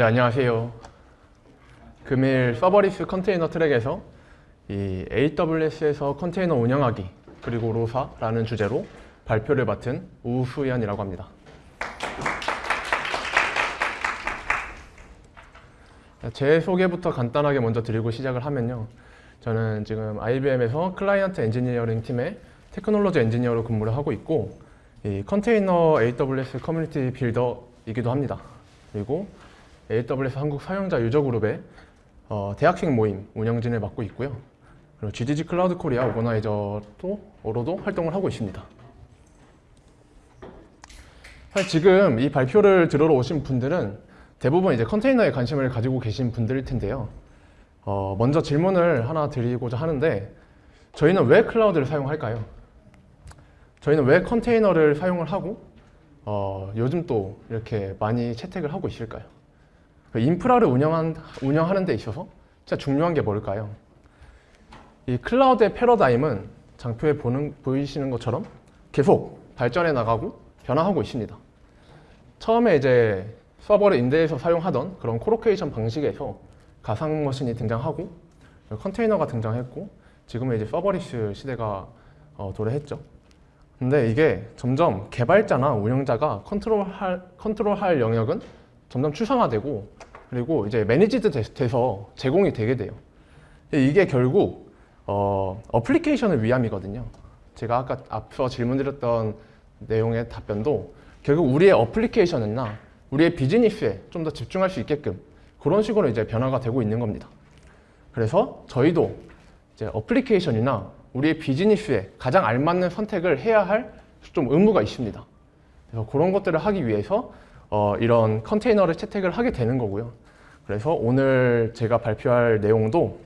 네, 안녕하세요. 금일 serverless 컨테이너 트랙에서 이 AWS에서 컨테이너 운영하기 그리고 ROSA라는 주제로 발표를 맡은 우수연이라고 합니다. 제 소개부터 간단하게 먼저 드리고 시작을 하면요. 저는 지금 IBM에서 client engineering 팀의 technology engineer로 근무를 하고 있고 이 컨테이너 AWS community builder이기도 합니다. 그리고 AWS 한국 사용자 유저 그룹의 어, 대학생 모임 운영진을 맡고 있고요. 그리고 GDG 클라우드 코리아 organizer로도 활동을 하고 있습니다. 사실 지금 이 발표를 들으러 오신 분들은 대부분 이제 컨테이너에 관심을 가지고 계신 분들일 텐데요. 어, 먼저 질문을 하나 드리고자 하는데 저희는 왜 클라우드를 사용할까요? 저희는 왜 컨테이너를 사용을 하고 어, 요즘 또 이렇게 많이 채택을 하고 있을까요? 그 인프라를 운영한, 운영하는 데 있어서 진짜 중요한 게 뭘까요? 이 클라우드의 패러다임은 장표에 보는, 보이시는 것처럼 계속 발전해 나가고 변화하고 있습니다. 처음에 이제 서버를 임대해서 사용하던 그런 colocation 방식에서 가상 머신이 등장하고 컨테이너가 등장했고 지금은 이제 serverless 시대가 어, 도래했죠. 근데 이게 점점 개발자나 운영자가 컨트롤할, 컨트롤할 영역은 점점 추상화되고 그리고 이제 managed 돼서 제공이 되게 돼요. 이게 결국 어, 어플리케이션을 위함이거든요. 제가 아까 앞서 질문드렸던 내용의 답변도 결국 우리의 어플리케이션이나 우리의 비즈니스에 좀 더 집중할 수 있게끔 그런 식으로 이제 변화가 되고 있는 겁니다. 그래서 저희도 이제 어플리케이션이나 우리의 비즈니스에 가장 알맞는 선택을 해야 할 좀 의무가 있습니다. 그래서 그런 것들을 하기 위해서 어, 이런 컨테이너를 채택을 하게 되는 거고요. 그래서 오늘 제가 발표할 내용도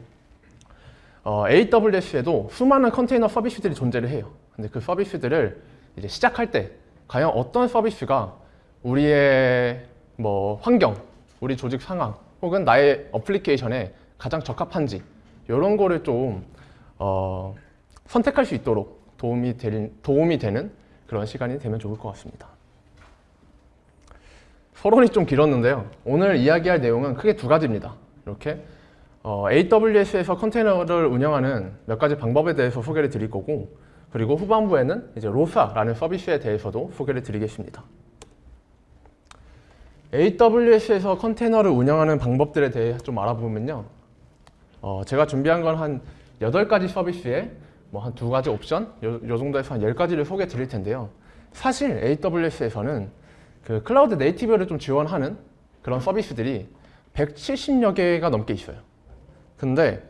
어, AWS에도 수많은 컨테이너 서비스들이 존재를 해요. 근데 그 서비스들을 이제 시작할 때 과연 어떤 서비스가 우리의 뭐 환경, 우리 조직 상황 혹은 나의 어플리케이션에 가장 적합한지 이런 거를 좀 어, 선택할 수 있도록 도움이, 되, 도움이 되는 그런 시간이 되면 좋을 것 같습니다. 서론이 좀 길었는데요. 오늘 이야기할 내용은 크게 두 가지입니다. 이렇게 어, AWS에서 컨테이너를 운영하는 몇 가지 방법에 대해서 소개를 드릴 거고 그리고 후반부에는 이제 로사라는 서비스에 대해서도 소개를 드리겠습니다. AWS에서 컨테이너를 운영하는 방법들에 대해 좀 알아보면요. 어, 제가 준비한 건 한 8가지 서비스에 뭐한두 가지 옵션, 요, 요 정도에서 한 10가지를 소개해 드릴 텐데요. 사실 AWS에서는 그 클라우드 네이티브를 좀 지원하는 그런 서비스들이 170여 개가 넘게 있어요. 근데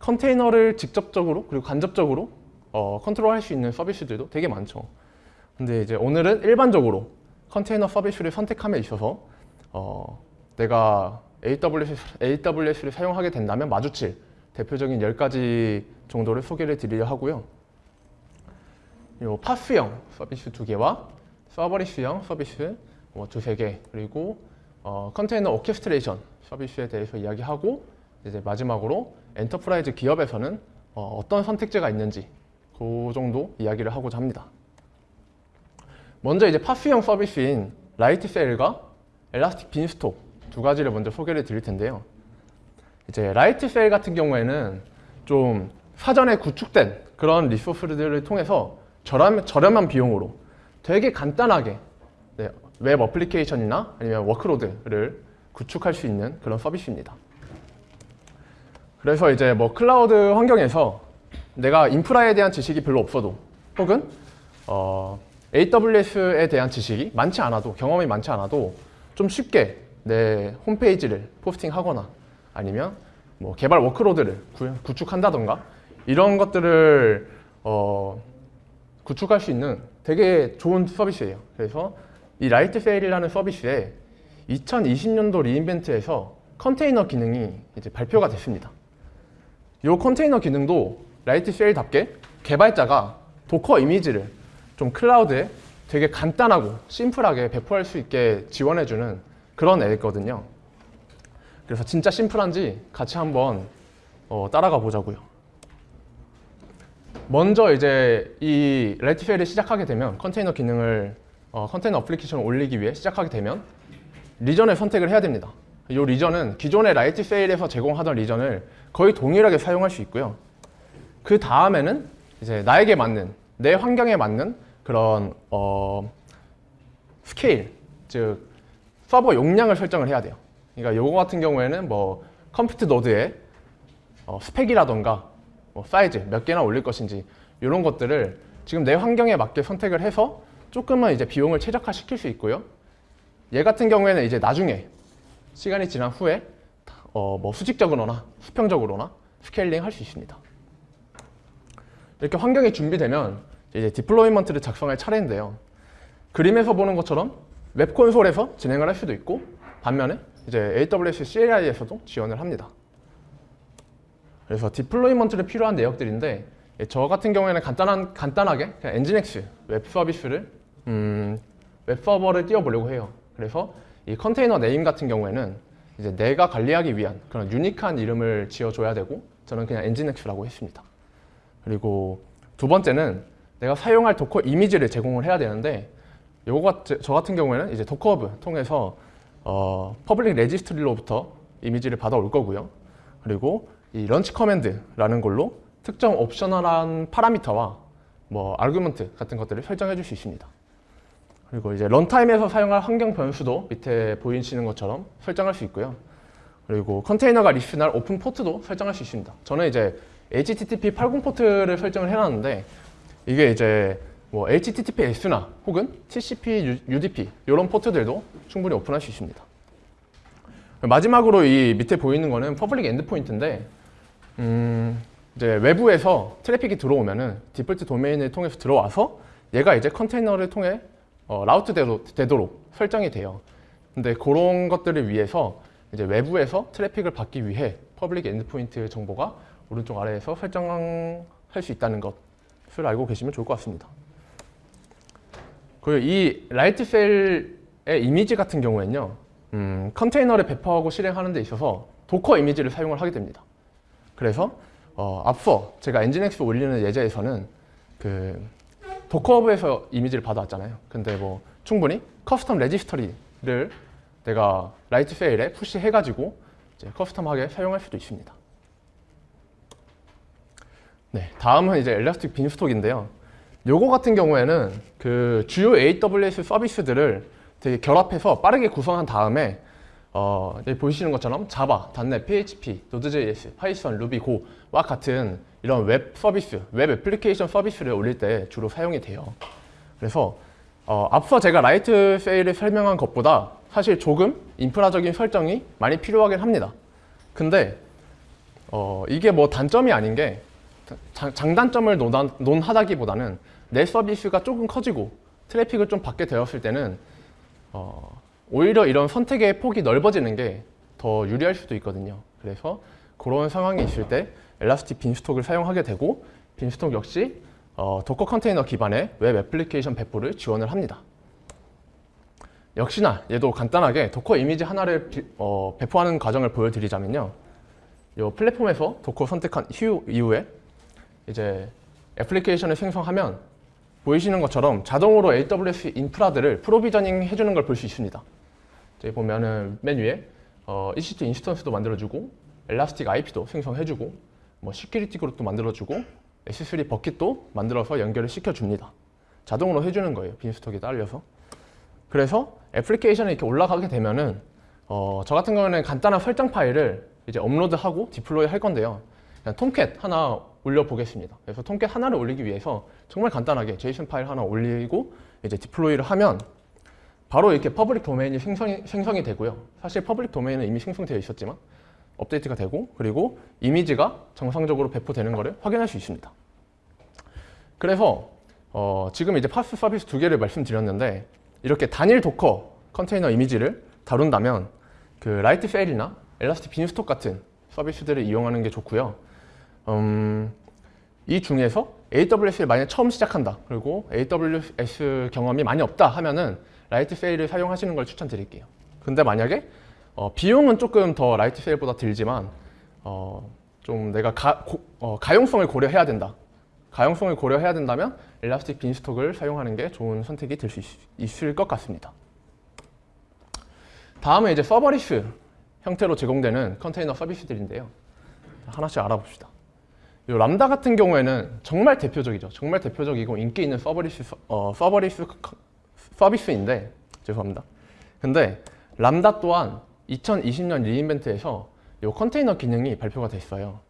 컨테이너를 직접적으로 그리고 간접적으로 어, 컨트롤할 수 있는 서비스들도 되게 많죠. 근데 이제 오늘은 일반적으로 컨테이너 서비스를 선택함에 있어서 어, 내가 AWS, AWS를 사용하게 된다면 마주칠 대표적인 10가지 정도를 소개를 드리려 하고요. 요 파스형 서비스 두 개와 서버리스형 서비스 뭐 두세 개 그리고 어, 컨테이너 orchestration 서비스에 대해서 이야기하고 이제 마지막으로 enterprise 기업에서는 어, 떤 선택지가 있는지 그 정도 이야기를 하고자 합니다. 먼저 이제 PaaS형 서비스인 Lightsail과 Elastic Beanstalk 두 가지를 먼저 소개를 드릴 텐데요. 이제 Lightsail 같은 경우에는 좀 사전에 구축된 그런 resource들을 통해서 저렴, 저렴한 비용으로 되게 간단하게 네, 웹 어플리케이션이나 아니면 workload를 구축할 수 있는 그런 서비스입니다. 그래서 이제 뭐 클라우드 환경에서 내가 인프라에 대한 지식이 별로 없어도 혹은 어, AWS에 대한 지식이 많지 않아도 경험이 많지 않아도 좀 쉽게 내 홈페이지를 호스팅하거나 아니면 뭐 개발 workload를 구, 축한다던가 이런 것들을 어, 구축할 수 있는 되게 좋은 서비스예요. 그래서 이 Lightsail이라는 서비스에 2020년도 re:Invent에서 컨테이너 기능이 이제 발표가 됐습니다. 이 컨테이너 기능도 Lightsail답게 개발자가 Docker 이미지를 좀 클라우드에 되게 간단하고 심플하게 배포할 수 있게 지원해주는 그런 애거든요. 그래서 진짜 심플한지 같이 한번 어, 따라가 보자고요. 먼저 이제 이 Lightsail을 시작하게 되면 컨테이너 기능을 어, 컨테이너 어플리케이션을 올리기 위해 시작하게 되면 region을 선택을 해야 됩니다. 이 region은 기존의 Lightsail에서 제공하던 region을 거의 동일하게 사용할 수 있고요. 그 다음에는 이제 나에게 맞는 내 환경에 맞는 그런 어, 스케일, 즉 서버 용량을 설정을 해야 돼요. 그러니까 요거 같은 경우에는 뭐 compute node의 어, 스펙이라던가 뭐 사이즈 몇 개나 올릴 것인지 이런 것들을 지금 내 환경에 맞게 선택을 해서 조금은 이제 비용을 최적화 시킬 수 있고요. 얘 같은 경우에는 이제 나중에 시간이 지난 후에 어, 뭐 수직적으로나 수평적으로나 scaling 할 수 있습니다. 이렇게 환경이 준비되면 이제 deployment를 작성할 차례인데요. 그림에서 보는 것처럼 웹 콘솔에서 진행을 할 수도 있고 반면에 이제 AWS CLI에서도 지원을 합니다. 그래서 deployment를 필요한 내역들인데 예, 저 같은 경우에는 간단한 간단하게 그냥 nginx 웹 서비스를 음, 웹 서버를 띄워보려고 해요. 그래서 이 컨테이너 name 같은 경우에는 이제 내가 관리하기 위한 그런 유니크한 이름을 지어줘야 되고 저는 그냥 nginx라고 했습니다. 그리고 두 번째는 내가 사용할 Docker 이미지를 제공을 해야 되는데 요거 같, 저 같은 경우에는 이제 Docker Hub 통해서 어, public registry로부터 이미지를 받아올 거고요. 그리고 이 launch command라는 걸로 특정 optional한 parameter와 뭐 argument 같은 것들을 설정해 줄 수 있습니다. 그리고 이제 runtime에서 사용할 환경 변수도 밑에 보이시는 것처럼 설정할 수 있고요. 그리고 컨테이너가 listen할 오픈 포트도 설정할 수 있습니다. 저는 이제 HTTP 80 포트를 설정을 해놨는데 이게 이제 뭐 HTTPS나 혹은 TCP, UDP 이런 포트들도 충분히 오픈할 수 있습니다. 마지막으로 이 밑에 보이는 거는 public endpoint인데 음, 이제 외부에서 트래픽이 들어오면은 디폴트 도메인을 통해서 들어와서 얘가 이제 컨테이너를 통해 어, route 되도, 되도록 설정이 돼요. 근데 그런 것들을 위해서 이제 외부에서 트래픽을 받기 위해 public endpoint 정보가 오른쪽 아래에서 설정할 수 있다는 것을 알고 계시면 좋을 것 같습니다. 그리고 이 Lightsail의 이미지 같은 경우에는요, 음, 컨테이너를 배포하고 실행하는 데 있어서 Docker 이미지를 사용을 하게 됩니다. 그래서 어, 앞서 제가 Nginx 올리는 예제에서는 그 Docker Hub에서 이미지를 받아왔잖아요. 근데 뭐 충분히 custom registry를 내가 Lightsail에 push해가지고 custom하게 사용할 수도 있습니다. 네, 다음은 이제 Elastic Beanstalk인데요. 요거 같은 경우에는 그 주요 AWS 서비스들을 되게 결합해서 빠르게 구성한 다음에 어, 보시는 것처럼 Java, .NET, PHP, Node.js, Python, Ruby, Go와 같은 이런 웹 서비스, 웹 애플리케이션 서비스를 올릴 때 주로 사용이 돼요. 그래서 어, 앞서 제가 Lightsail을 설명한 것보다 사실 조금 인프라적인 설정이 많이 필요하긴 합니다. 근데 어, 이게 뭐 단점이 아닌 게 장, 장단점을 논하, 논하다기보다는 내 서비스가 조금 커지고 트래픽을 좀 받게 되었을 때는 어, 오히려 이런 선택의 폭이 넓어지는 게 더 유리할 수도 있거든요. 그래서 그런 상황이 있을 때 Elastic Beanstalk을 사용하게 되고 Beanstalk 역시 어, Docker 컨테이너 기반의 웹 애플리케이션 배포를 지원을 합니다. 역시나 얘도 간단하게 Docker 이미지 하나를 비, 어, 배포하는 과정을 보여드리자면요. 이 플랫폼에서 Docker 선택한 후, 이후에 이제 애플리케이션을 생성하면 보이시는 것처럼 자동으로 AWS 인프라들을 provisioning 해주는 걸 볼 수 있습니다. 여기 보면은 맨 위에 어, EC2 instance도 만들어주고 Elastic IP도 생성해주고 뭐 security group도 만들어주고 S3 bucket도 만들어서 연결을 시켜줍니다. 자동으로 해주는 거예요. Beanstalk에 딸려서. 그래서 애플리케이션이 이렇게 올라가게 되면은 어, 저 같은 경우는 간단한 설정 파일을 이제 업로드하고 deploy 할 건데요. 그냥 Tomcat 하나 올려보겠습니다. 그래서 Tomcat 하나를 올리기 위해서 정말 간단하게 JSON 파일 하나 올리고 이제 deploy를 하면 바로 이렇게 public 도메인이 생성이, 생성이 되고요. 사실 public 도메인은 이미 생성되어 있었지만 업데이트가 되고 그리고 이미지가 정상적으로 배포되는 것을 확인할 수 있습니다. 그래서 어, 지금 이제 PaaS 서비스 두 개를 말씀드렸는데 이렇게 단일 Docker 컨테이너 이미지를 다룬다면 그 Lightsail이나 Elastic Beanstalk 같은 서비스들을 이용하는 게 좋고요. 음, 이 중에서 AWS를 만약 처음 시작한다 그리고 AWS 경험이 많이 없다 하면은 Lightsail을 사용하시는 걸 추천드릴게요. 근데 만약에 어, 비용은 조금 더 Lightsail보다 들지만 어, 좀 내가 가, 고, 어, 가용성을 고려해야 된다. 가용성을 고려해야 된다면 Elastic Beanstalk을 사용하는 게 좋은 선택이 될 수 있을 것 같습니다. 다음은 이제 serverless 형태로 제공되는 컨테이너 서비스들인데요. 하나씩 알아봅시다. 이 람다 같은 경우에는 정말 대표적이죠. 정말 대표적이고 인기 있는 serverless 서- 어, 서버리스 커- 서비스인데 죄송합니다. 근데 람다 또한 2020년 리인벤트에서 이 컨테이너 기능이 발표가 됐어요.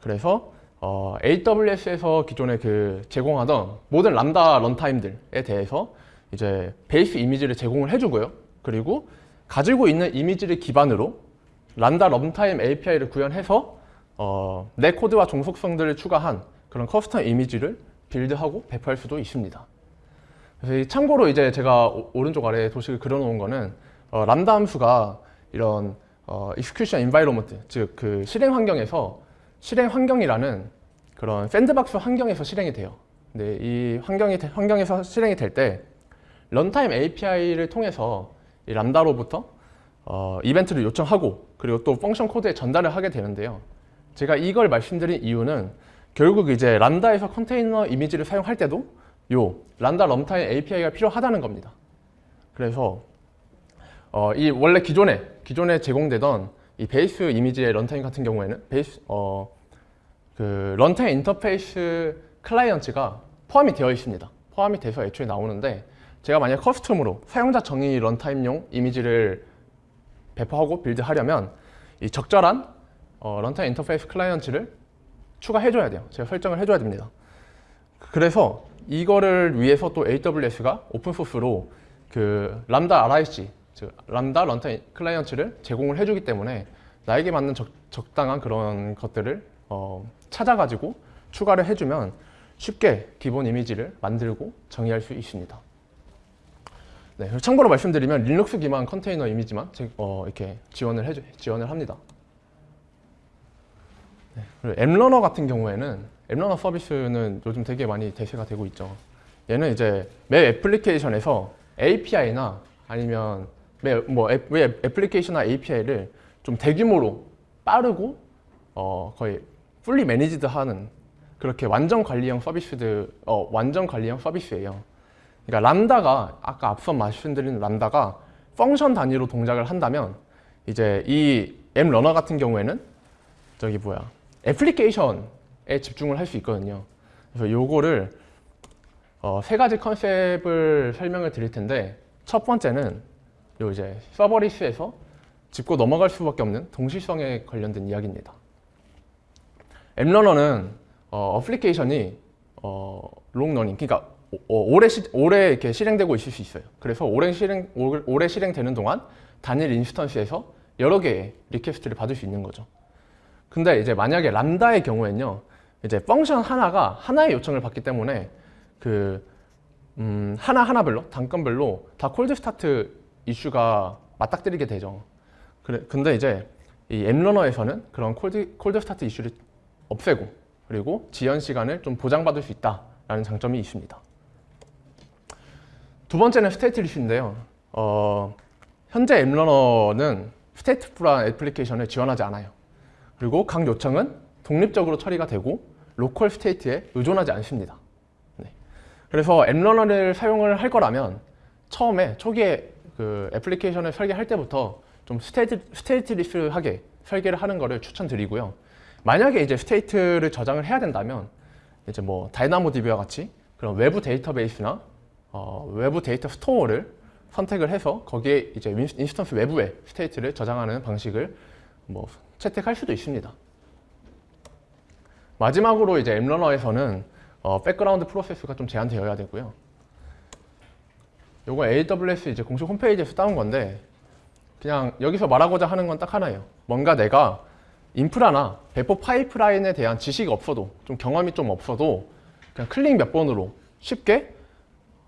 그래서 어, AWS에서 기존에 그 제공하던 모든 람다 런타임들에 대해서 이제 베이스 이미지를 제공을 해주고요. 그리고 가지고 있는 이미지를 기반으로 람다 런타임 API를 구현해서 어, 내 코드와 종속성들을 추가한 그런 custom 이미지를 build하고 배포할 수도 있습니다. 참고로 이제 제가 오- 오른쪽 아래에 도식을 그려놓은 거는 어, 람다 함수가 이런 어, execution environment 즉 그 실행 환경에서 실행 환경이라는 그런 sandbox 환경에서 실행이 돼요. 근데 이 환경이 되- 환경에서 실행이 될 때 runtime API를 통해서 이 Lambda로부터 어, 이벤트를 요청하고 그리고 또 function code에 전달을 하게 되는데요. 제가 이걸 말씀드린 이유는 결국 이제 Lambda에서 컨테이너 이미지를 사용할 때도 요 Lambda runtime API가 필요하다는 겁니다. 그래서 어, 이 원래 기존에 기존에 제공되던 이 base 이미지의 runtime 같은 경우에는 base 어, 그 runtime interface client가 포함이 되어 있습니다. 포함이 돼서 애초에 나오는데 제가 만약 custom으로 사용자 정의 runtime용 이미지를 배포하고 build하려면 이 적절한 어, runtime interface client를 추가해줘야 돼요. 제가 설정을 해줘야 됩니다. 그래서 이거를 위해서 또 AWS가 오픈소스로 그 Lambda RIC, 즉 Lambda runtime client를 제공을 해주기 때문에 나에게 맞는 적, 적당한 그런 것들을 어, 찾아가지고 추가를 해주면 쉽게 기본 이미지를 만들고 정의할 수 있습니다. 네, 참고로 말씀드리면 리눅스 기반 컨테이너 이미지만 제- 어, 이렇게 지원을 해주, 지원을 합니다. 네, 그리고 App Runner 같은 경우에는 App Runner 서비스는 요즘 되게 많이 대세가 되고 있죠. 얘는 이제 웹 애플리케이션에서 API나 아니면 웹, 뭐 애플리케이션이나 API를 좀 대규모로 빠르고 어, 거의 fully managed 하는 그렇게 완전 관리형 서비스들 어, 완전 관리형 서비스예요. 그러니까 람다가 아까 앞서 말씀드린 람다가 펑션 단위로 동작을 한다면 이제 이 M 러너 같은 경우에는 저기 뭐야 애플리케이션에 집중을 할 수 있거든요. 그래서 요거를 어, 세 가지 컨셉을 설명을 드릴 텐데 첫 번째는 요 이제 서버리스에서 짚고 넘어갈 수밖에 없는 동시성에 관련된 이야기입니다. 앱러너는 어, 어플리케이션이 어, long running, 그러니까 오- 어, 시, 오래 이렇게 실행되고 있을 수 있어요. 그래서 오래 실행 오- 오래 실행되는 동안 단일 instance에서 여러 개의 request를 받을 수 있는 거죠. 근데 이제 만약에 Lambda의 경우에는요, 이제 function 하나가 하나의 요청을 받기 때문에 그 음, 하나 하나별로 단건별로 다 cold start 이슈가 맞닥뜨리게 되죠. 그래, 근데 이제 이 App Runner에서는 그런 cold, cold start 이슈를 없애고 그리고 지연 시간을 좀 보장받을 수 있다라는 장점이 있습니다. 두 번째는 state 이슈인데요. 어, 현재 App Runner는 stateful한 애플리케이션을 지원하지 않아요. 그리고 각 요청은 독립적으로 처리가 되고 local state에 의존하지 않습니다. 네. 그래서 App Runner를 사용을 할 거라면 처음에 초기에 그 애플리케이션을 설계할 때부터 좀 state, stateless하게 설계를 하는 것을 추천드리고요. 만약에 이제 state를 저장을 해야 된다면 이제 뭐 DynamoDB와 같이 그런 외부 데이터베이스나 어, 외부 data store를 선택을 해서 거기에 이제 윈- instance 외부에 state를 저장하는 방식을 뭐 채택할 수도 있습니다. 마지막으로 이제 App Runner에서는 어, background process가 좀 제한되어야 되고요. 요거 AWS 이제 공식 홈페이지에서 따온 건데 그냥 여기서 말하고자 하는 건 딱 하나예요. 뭔가 내가 인프라나 배포 파이프라인에 대한 지식이 없어도 좀 경험이 좀 없어도 그냥 클릭 몇 번으로 쉽게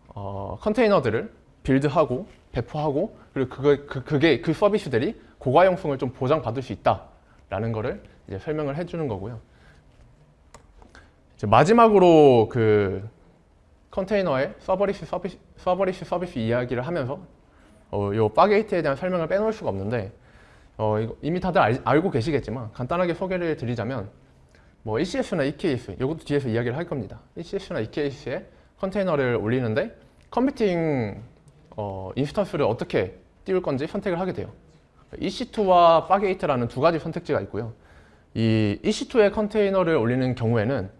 어, 컨테이너들을 빌드하고 배포하고 그리고 그거, 그, 그게 그 서비스들이 고가용성을 좀 보장받을 수 있다 라는 거를 이제 설명을 해주는 거고요. 이제 마지막으로 그 컨테이너의 serverless 서비스, serverless 서비스 이야기를 하면서 어, 요 Fargate에 대한 설명을 빼놓을 수가 없는데 어, 이미 다들 알, 알고 계시겠지만 간단하게 소개를 드리자면 뭐 ECS나 EKS 이것도 뒤에서 이야기를 할 겁니다. ECS나 EKS에 컨테이너를 올리는데 컴퓨팅 어, instance를 어떻게 띄울 건지 선택을 하게 돼요. EC2와 Fargate라는 두 가지 선택지가 있고요. 이 EC2에 컨테이너를 올리는 경우에는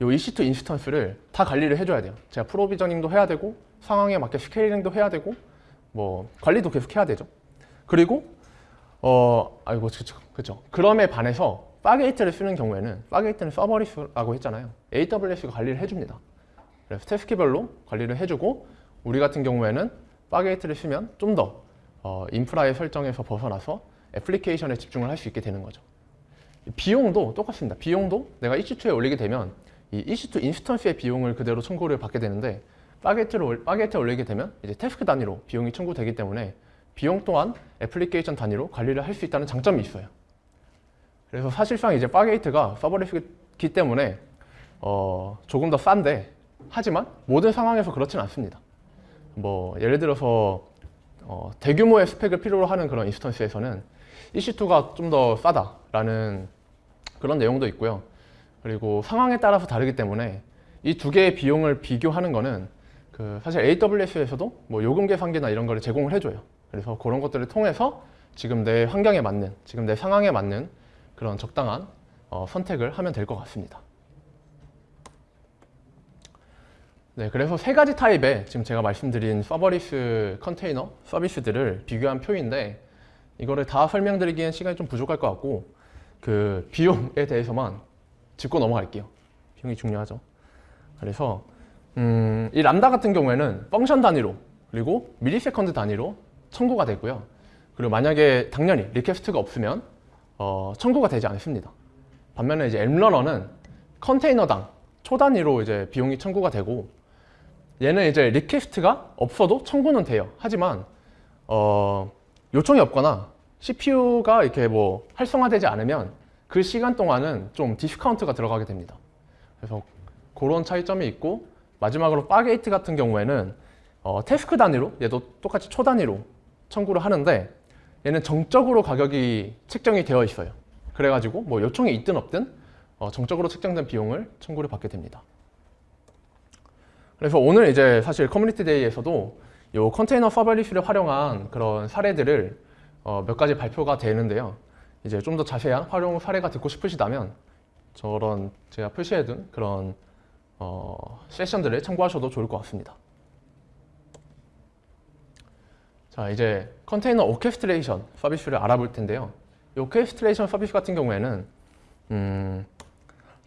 이 EC2 instance를 다 관리를 해줘야 돼요. 제가 provisioning도 해야 되고 상황에 맞게 scaling도 해야 되고 뭐 관리도 계속 해야 되죠. 그리고 어 아이고 그쵸 그쵸. 그럼에 반해서 Fargate를 쓰는 경우에는 Fargate는 serverless라고 했잖아요. AWS가 관리를 해줍니다. 그래서 task별로 관리를 해주고 우리 같은 경우에는 Fargate를 쓰면 좀더 어, 인프라의 설정에서 벗어나서 애플리케이션에 집중을 할 수 있게 되는 거죠. 비용도 똑같습니다. 비용도 내가 EC2에 올리게 되면 이 EC2 instance의 비용을 그대로 청구를 받게 되는데 Fargate를 올- Fargate에 올리게 되면 이제 task 단위로 비용이 청구되기 때문에 비용 또한 애플리케이션 단위로 관리를 할 수 있다는 장점이 있어요. 그래서 사실상 이제 Fargate가 serverless기 때문에 어, 조금 더 싼데 하지만 모든 상황에서 그렇지는 않습니다. 뭐 예를 들어서 어, 대규모의 스펙을 필요로 하는 그런 instance에서는 EC2가 좀 더 싸다라는 그런 내용도 있고요. 그리고 상황에 따라서 다르기 때문에 이 두 개의 비용을 비교하는 거는 그 사실 AWS에서도 뭐 요금 계산기나 이런 거를 제공을 해줘요. 그래서 그런 것들을 통해서 지금 내 환경에 맞는, 지금 내 상황에 맞는 그런 적당한 어, 선택을 하면 될 것 같습니다. 네, 그래서 세 가지 타입의 지금 제가 말씀드린 서버리스 컨테이너 서비스들을 비교한 표인데 이거를 다 설명드리기엔 시간이 좀 부족할 것 같고 그 비용에 대해서만 짚고 넘어갈게요. 비용이 중요하죠. 그래서 음, 이 람다 같은 경우에는 function 단위로 그리고 millisecond 단위로 청구가 되고요. 그리고 만약에 당연히 request가 없으면 어, 청구가 되지 않습니다. 반면에 이제 엠러너는 컨테이너당 초 단위로 이제 비용이 청구가 되고 얘는 이제 request가 없어도 청구는 돼요. 하지만 어, 요청이 없거나 CPU가 이렇게 뭐 활성화되지 않으면 그 시간 동안은 좀 디스카운트가 들어가게 됩니다. 그래서 그런 차이점이 있고 마지막으로 Fargate 같은 경우에는 어, task 단위로 얘도 똑같이 초 단위로 청구를 하는데 얘는 정적으로 가격이 책정이 되어 있어요. 그래가지고 뭐 요청이 있든 없든 어, 정적으로 책정된 비용을 청구를 받게 됩니다. 그래서 오늘 이제 사실 Community Day에서도 이 컨테이너 serverless를 활용한 그런 사례들을 어, 몇 가지 발표가 되는데요. 이제 좀 더 자세한 활용 사례가 듣고 싶으시다면 저런 제가 표시해둔 그런 어, 세션들을 참고하셔도 좋을 것 같습니다. 자 이제 컨테이너 orchestration 서비스를 알아볼 텐데요. 이 orchestration 서비스 같은 경우에는 음,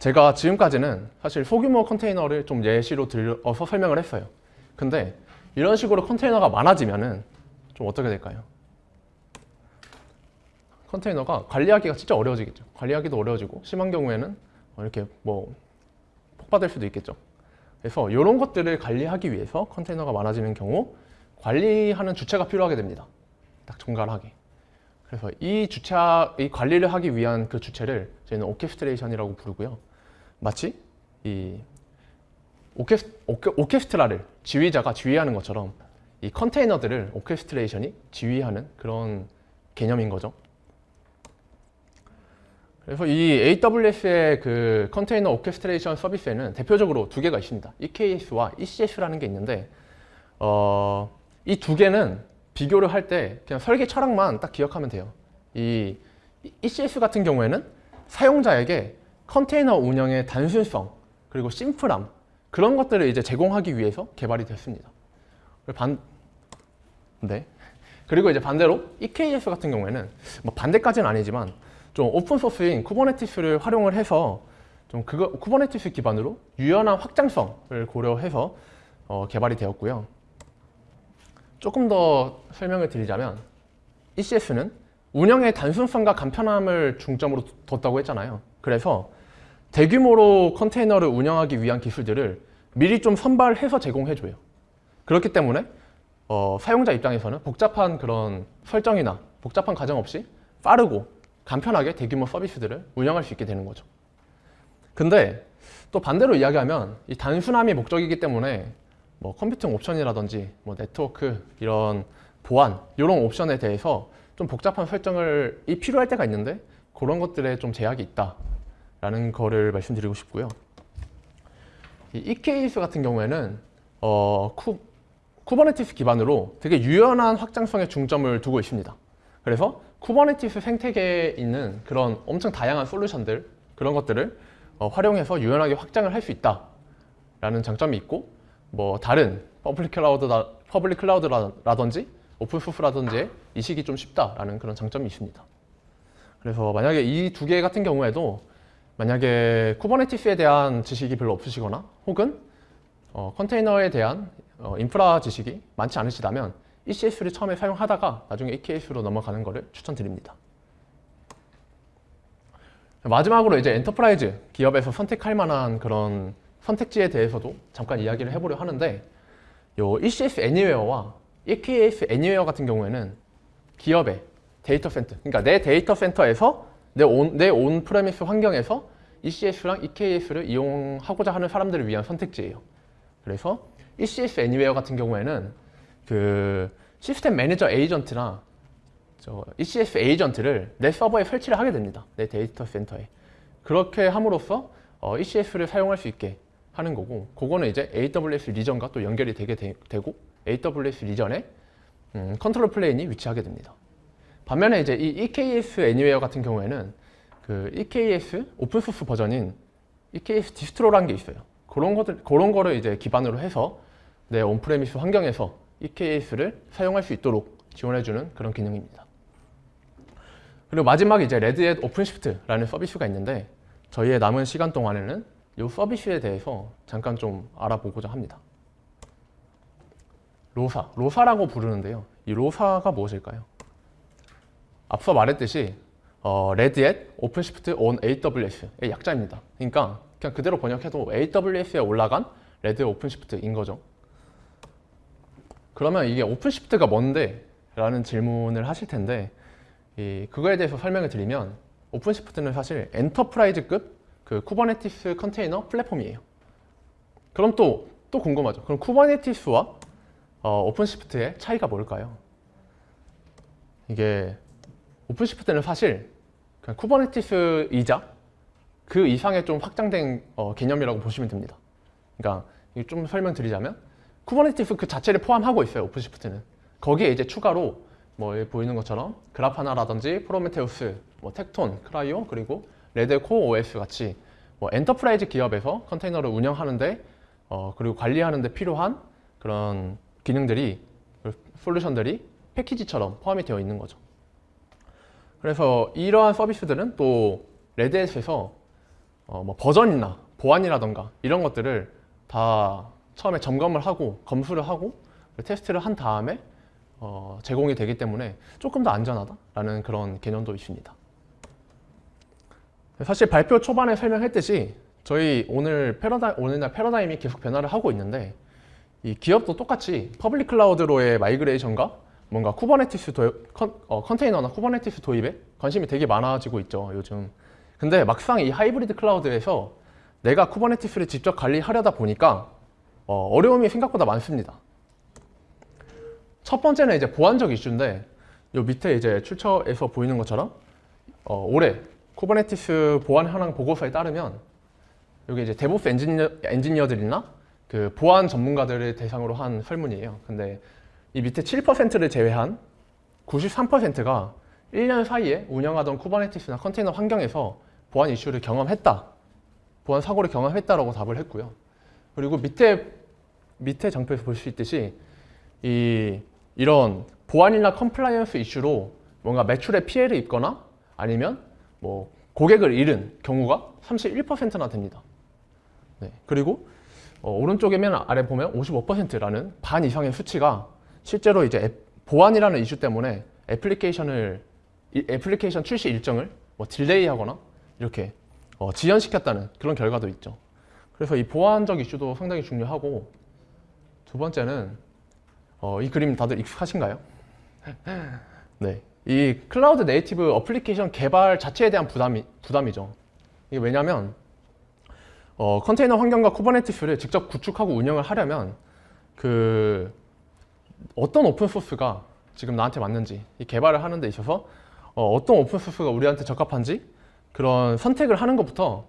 제가 지금까지는 사실 소규모 컨테이너를 좀 예시로 들어서 설명을 했어요. 근데 이런 식으로 컨테이너가 많아지면 은 좀 어떻게 될까요? 컨테이너가 관리하기가 진짜 어려워지겠죠. 관리하기도 어려워지고 심한 경우에는 이렇게 뭐 폭발될 수도 있겠죠. 그래서 이런 것들을 관리하기 위해서 컨테이너가 많아지는 경우 관리하는 주체가 필요하게 됩니다. 딱 정갈하게. 그래서 이 주체, 이 관리를 하기 위한 그 주체를 저희는 orchestration이라고 부르고요. 마치 이 오케스, 오케, 오케스트라를 지휘자가 지휘하는 것처럼 이 컨테이너들을 orchestration이 지휘하는 그런 개념인 거죠. 그래서 이 AWS의 그 컨테이너 orchestration 서비스에는 대표적으로 두 개가 있습니다. EKS와 ECS라는 게 있는데 어, 이 두 개는 비교를 할 때 그냥 설계 철학만 딱 기억하면 돼요. 이 ECS 같은 경우에는 사용자에게 컨테이너 운영의 단순성 그리고 심플함 그런 것들을 이제 제공하기 위해서 개발이 됐습니다. 반, 네. 그리고 이제 반대로 EKS 같은 경우에는 뭐 반대까지는 아니지만 좀 오픈 소스인 Kubernetes를 활용을 해서 좀 그거 Kubernetes 기반으로 유연한 확장성을 고려해서 어, 개발이 되었고요. 조금 더 설명을 드리자면 ECS는 운영의 단순성과 간편함을 중점으로 뒀다고 했잖아요. 그래서 대규모로 컨테이너를 운영하기 위한 기술들을 미리 좀 선발해서 제공해줘요. 그렇기 때문에 어, 사용자 입장에서는 복잡한 그런 설정이나 복잡한 과정 없이 빠르고 간편하게 대규모 서비스들을 운영할 수 있게 되는 거죠. 근데 또 반대로 이야기하면 이 단순함이 목적이기 때문에 뭐 컴퓨팅 옵션이라든지 뭐 네트워크 이런 보안 이런 옵션에 대해서 좀 복잡한 설정을 이 필요할 때가 있는데 그런 것들에 좀 제약이 있다 라는 거를 말씀드리고 싶고요. 이 EKS 같은 경우에는 어, 쿠, Kubernetes 기반으로 되게 유연한 확장성에 중점을 두고 있습니다. 그래서 Kubernetes 생태계에 있는 그런 엄청 다양한 솔루션들 그런 것들을 어, 활용해서 유연하게 확장을 할 수 있다라는 장점이 있고 뭐 다른 public cloud라, public cloud라든지 open source라든지 이식이 좀 쉽다라는 그런 장점이 있습니다. 그래서 만약에 이 두 개 같은 경우에도 만약에 Kubernetes에 대한 지식이 별로 없으시거나 혹은 어, 컨테이너에 대한 어, 인프라 지식이 많지 않으시다면 ECS를 처음에 사용하다가 나중에 EKS로 넘어가는 것을 추천드립니다. 마지막으로 이제 enterprise 기업에서 선택할 만한 그런 선택지에 대해서도 잠깐 이야기를 해보려 하는데 요 ECS Anywhere와 EKS Anywhere 같은 경우에는 기업의 데이터 센터, 그러니까 내 데이터 센터에서 내 온, 내 on-premise 환경에서 ECS랑 EKS를 이용하고자 하는 사람들을 위한 선택지예요. 그래서 ECS Anywhere 같은 경우에는 그 시스템 매니저 에이전트나 저 ECS agent를 내 서버에 설치를 하게 됩니다. 내 데이터 센터에. 그렇게 함으로써 어, ECS를 사용할 수 있게 하는 거고 그거는 이제 AWS region과 또 연결이 되게 되, 고 AWS region에 음, control plane이 위치하게 됩니다. 반면에 이제 이 EKS Anywhere 같은 경우에는 그 EKS open source 버전인 EKS Distro라는 게 있어요. 그런 것들 그런 거를 이제 기반으로 해서 내 on-premise 환경에서 EKS를 사용할 수 있도록 지원해주는 그런 기능입니다. 그리고 마지막 이제 Red Hat OpenShift라는 서비스가 있는데 저희의 남은 시간 동안에는 이 서비스에 대해서 잠깐 좀 알아보고자 합니다. ROSA, ROSA라고 부르는데요. 이 ROSA가 무엇일까요? 앞서 말했듯이 어, Red Hat OpenShift on AWS의 약자입니다. 그러니까 그냥 그대로 번역해도 AWS에 올라간 Red Hat OpenShift인 거죠. 그러면 이게 OpenShift가 뭔데? 라는 질문을 하실 텐데 이, 그거에 대해서 설명을 드리면 OpenShift는 사실 enterprise급 그 Kubernetes 컨테이너 플랫폼이에요. 그럼 또, 또 궁금하죠. 그럼 Kubernetes와 어, OpenShift의 차이가 뭘까요? 이게 OpenShift는 사실 그냥 Kubernetes이자 그 이상의 좀 확장된 어, 개념이라고 보시면 됩니다. 그러니까 좀 설명드리자면 Kubernetes 그 자체를 포함하고 있어요. OpenShift는. 거기에 이제 추가로 뭐 보이는 것처럼 Grafana라든지 Prometheus, 뭐 Tekton, CRI-O 그리고 Red Hat CoreOS 같이 뭐 enterprise 기업에서 컨테이너를 운영하는데 어, 그리고 관리하는데 필요한 그런 기능들이 솔루션들이 패키지처럼 포함이 되어 있는 거죠. 그래서 이러한 서비스들은 또 Red Hat에서 어, 뭐 버전이나 보안이라던가 이런 것들을 다 처음에 점검을 하고 검수를 하고 테스트를 한 다음에 어, 제공이 되기 때문에 조금 더 안전하다라는 그런 개념도 있습니다. 사실 발표 초반에 설명했듯이 저희 오늘 패러다 오늘날 패러다임이 계속 변화를 하고 있는데 이 기업도 똑같이 public cloud로의 migration과 뭔가 Kubernetes 도, 컨, 어, 컨테이너나 Kubernetes 도입에 관심이 되게 많아지고 있죠 요즘 근데 막상 이 hybrid cloud에서 내가 Kubernetes를 직접 관리하려다 보니까 어, 려움이 생각보다 많습니다. 첫 번째는 이제 보안적 이슈인데 요 밑에 이제 출처에서 보이는 것처럼 어, 올해 Kubernetes 보안 현황 보고서에 따르면 여기 이제 DevOps 엔지니어, 엔지니어들이나 그 보안 전문가들을 대상으로 한 설문이에요. 근데 이 밑에 7%를 제외한 93%가 1년 사이에 운영하던 Kubernetes나 컨테이너 환경에서 보안 이슈를 경험했다. 보안 사고를 경험했다라고 답을 했고요. 그리고 밑에 밑에 장표에서 볼 수 있듯이 이 이런 보안이나 compliance 이슈로 뭔가 매출에 피해를 입거나 아니면 뭐 고객을 잃은 경우가 31%나 됩니다. 네. 그리고 어, 오른쪽에 맨 아래 보면 55%라는 반 이상의 수치가 실제로 이제 앱, 보안이라는 이슈 때문에 application을 application 출시 일정을 뭐 delay하거나 이렇게 어, 지연시켰다는 그런 결과도 있죠. 그래서 이 보안적 이슈도 상당히 중요하고 두 번째는 어, 이 그림 다들 익숙하신가요? 네, 이 cloud native application 개발 자체에 대한 부담이, 부담이죠. 이게 왜냐하면 어, 컨테이너 환경과 Kubernetes를 직접 구축하고 운영을 하려면 그 어떤 open source가 지금 나한테 맞는지 이 개발을 하는 데 있어서 어, 떤 open source가 우리한테 적합한지 그런 선택을 하는 것부터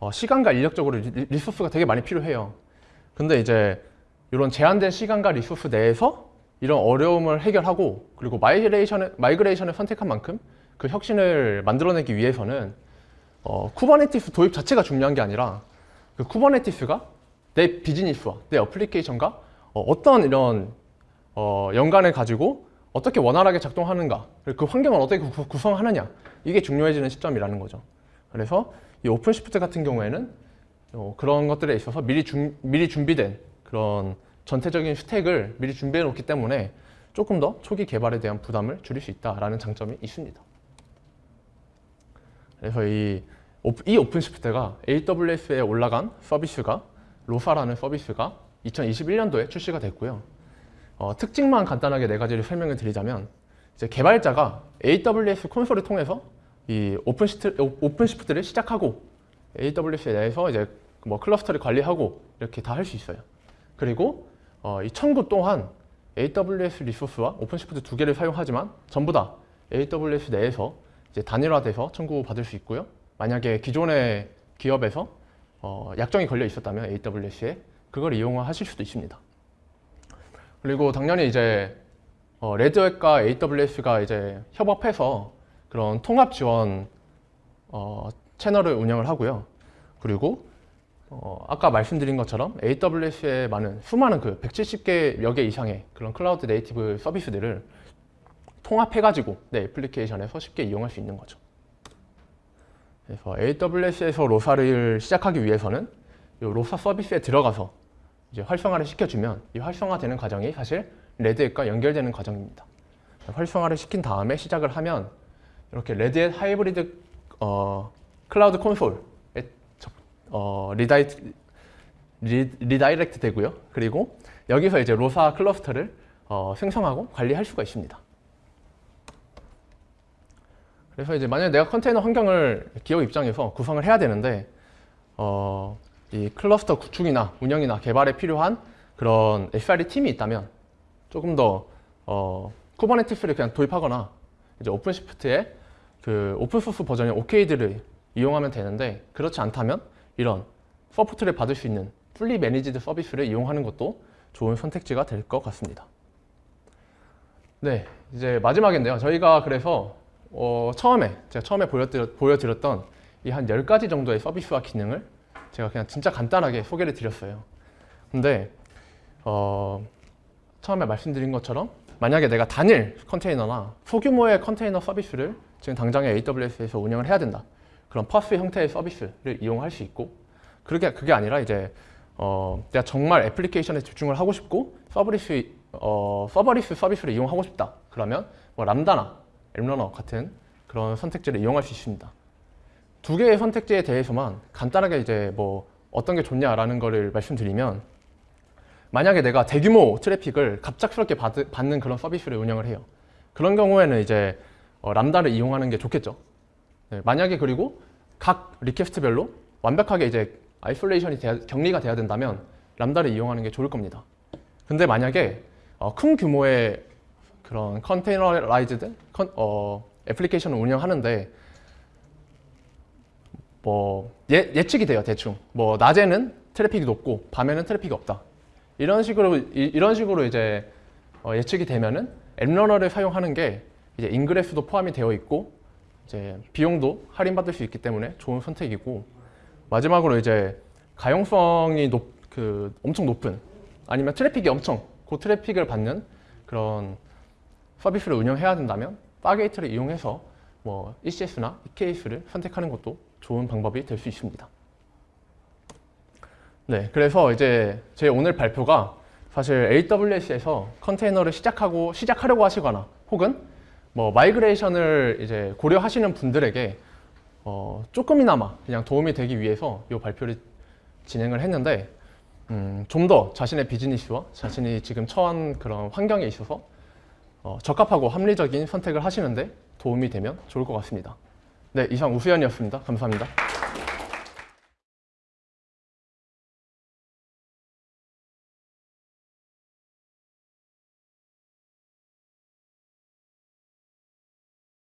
어, 시간과 인력적으로 리, resource가 되게 많이 필요해요. 근데 이제 이런 제한된 시간과 resource 내에서 이런 어려움을 해결하고 그리고 migration을, migration을 선택한 만큼 그 혁신을 만들어내기 위해서는 어, Kubernetes 도입 자체가 중요한 게 아니라 그 Kubernetes가 내 비즈니스와 내 application과 어, 떤 이런 어, 연관을 가지고 어떻게 원활하게 작동하는가 그리고 그 환경을 어떻게 구, 구성하느냐 이게 중요해지는 시점이라는 거죠 그래서 이 OpenShift 같은 경우에는 어, 그런 것들에 있어서 미리, 준, 미리 준비된 그런 전체적인 stack을 미리 준비해 놓기 때문에 조금 더 초기 개발에 대한 부담을 줄일 수 있다라는 장점이 있습니다. 그래서 이, 이 OpenShift가 AWS에 올라간 서비스가 ROSA라는 서비스가 2021년도에 출시가 됐고요. 어, 특징만 간단하게 네 가지를 설명을 드리자면 이제 개발자가 AWS 콘솔을 통해서 이 OpenShift, OpenShift를 시작하고 AWS 내에서 이제 뭐 클러스터를 관리하고 이렇게 다 할 수 있어요. 그리고 어, 이 청구 또한 AWS 리소스와 오픈시프트 두 개를 사용하지만 전부 다 AWS 내에서 이제 단일화돼서 청구 받을 수 있고요. 만약에 기존의 기업에서 어, 약정이 걸려 있었다면 AWS에 그걸 이용하실 수도 있습니다. 그리고 당연히 이제 어, 레드햇과 AWS가 이제 협업해서 그런 통합 지원 어, 채널을 운영을 하고요. 그리고 어, 아까 말씀드린 것처럼 AWS에 많은 수많은 그 170개 여개 이상의 그런 cloud native 서비스들을 통합해가지고 내 애플리케이션에서 쉽게 이용할 수 있는 거죠. 그래서 AWS에서 ROSA를 시작하기 위해서는 이 ROSA 서비스에 들어가서 이제 활성화를 시켜주면 이 활성화되는 과정이 사실 Red Hat과 연결되는 과정입니다. 활성화를 시킨 다음에 시작을 하면 이렇게 Red Hat Hybrid 어, Cloud Console에 어, redi, re, redirect 되고요. 그리고 여기서 이제 ROSA 클러스터를 어, 생성하고 관리할 수가 있습니다. 그래서 이제 만약에 내가 컨테이너 환경을 기업 입장에서 구성을 해야 되는데 어, 이 클러스터 구축이나 운영이나 개발에 필요한 그런 SRE 팀이 있다면 조금 더 어, Kubernetes를 그냥 도입하거나 이제 OpenShift에 그 open source 버전의 OKD를 이용하면 되는데 그렇지 않다면 이런 support를 받을 수 있는 fully managed 서비스를 이용하는 것도 좋은 선택지가 될 것 같습니다. 네, 이제 마지막인데요. 저희가 그래서 어, 처음에 제가 처음에 보여드렸, 던이 한 10가지 정도의 서비스와 기능을 제가 그냥 진짜 간단하게 소개를 드렸어요. 근데 어, 처음에 말씀드린 것처럼 만약에 내가 단일 컨테이너나 소규모의 컨테이너 서비스를 지금 당장에 AWS에서 운영을 해야 된다. 그런 PaaS 형태의 서비스를 이용할 수 있고 그게 그게 아니라 이제 어, 내가 정말 애플리케이션에 집중을 하고 싶고 serverless 어, serverless 서비스를 이용하고 싶다. 그러면 뭐 Lambda나 App Runner 같은 그런 선택지를 이용할 수 있습니다. 두 개의 선택지에 대해서만 간단하게 이제 뭐 어떤 게 좋냐라는 거를 말씀드리면 만약에 내가 대규모 트래픽을 갑작스럽게 받, 받는 그런 서비스를 운영을 해요. 그런 경우에는 이제 어, Lambda를 이용하는 게 좋겠죠. 네, 만약에 그리고 각 request별로 완벽하게 이제 isolation이 돼야, 격리가 돼야 된다면 Lambda를 이용하는 게 좋을 겁니다. 근데 만약에 어, 큰 규모의 그런 containerized con, 어, 애플리케이션을 운영하는데 뭐 예, 예측이 돼요 대충. 뭐 낮에는 트래픽이 높고 밤에는 트래픽이 없다. 이런 식으로 이, 런 식으로 이제 어, 예측이 되면은 App Runner를 사용하는 게 이제 ingress도 포함이 되어 있고 이제 비용도 할인받을 수 있기 때문에 좋은 선택이고 마지막으로 이제 가용성이 높, 그 엄청 높은 아니면 트래픽이 엄청 고 트래픽을 받는 그런 서비스를 운영해야 된다면 Fargate를 이용해서 뭐 ECS나 EKS를 선택하는 것도 좋은 방법이 될 수 있습니다. 네, 그래서 이제 제 오늘 발표가 사실 AWS에서 컨테이너를 시작하고 시작하려고 하시거나 혹은 뭐 migration을 이제 고려하시는 분들에게 어, 조금이나마 그냥 도움이 되기 위해서 이 발표를 진행을 했는데 음, 좀 더 자신의 비즈니스와 자신이 지금 처한 그런 환경에 있어서 어, 적합하고 합리적인 선택을 하시는데 도움이 되면 좋을 것 같습니다. 네, 이상 우수연이었습니다. 감사합니다.